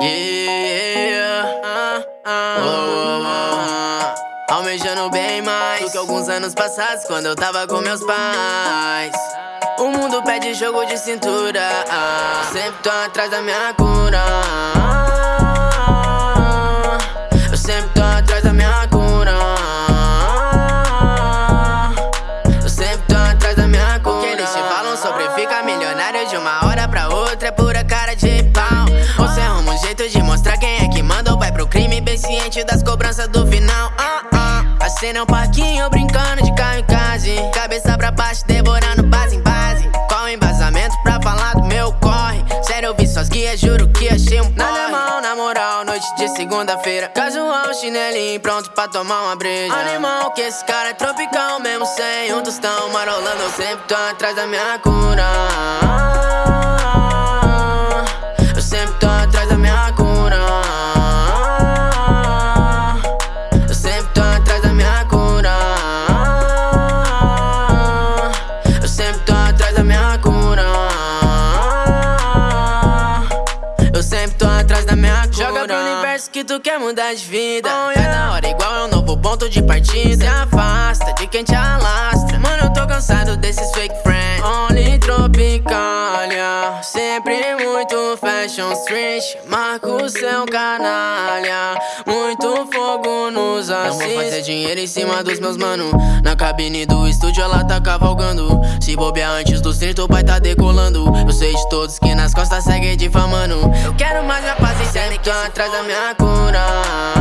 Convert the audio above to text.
Uhum. Almejando bem mais do que alguns anos passados quando eu tava com meus pais. O mundo pede jogo de cintura, ah. ah. Eu sempre tô atrás da minha cura. Ah. Eu sempre tô atrás da minha cura. Eu sempre tô atrás da minha cura. O que eles te falam sobre fica milionário de uma hora pra outra é pura cara de pau. Ou jeito de mostrar quem é que manda vai pro crime bem ciente das cobranças do final. Ah, ah. A cena é um parquinho brincando de carro em casa. Cabeça pra baixo, devorando base em base. Qual embasamento pra falar do meu corre? Sério, eu vi suas guias, juro que achei um Nada mal, na moral, noite de segunda-feira. Casual, chinelinho, pronto pra tomar uma breja. Animal, que esse cara é tropical, mesmo sem um tostão. Marolando, eu sempre tô atrás da minha cura. Universo que tu quer mudar de vida. Cada hora igual é um novo ponto de partida. Se afasta de quem te alastra. Mano, eu tô cansado desses fake friends. Only Tropicalia. Sempre muito fashion street. Marco seu canalha. Muito fogo nos assiste. Não vou fazer dinheiro em cima dos meus mano. Na cabine do estúdio ela tá cavalgando. Se bobear antes dos 30, o pai tá decolando. Eu sei de todos que nas costas segue difamando. Eu quero mais minha tô atrás da minha cura.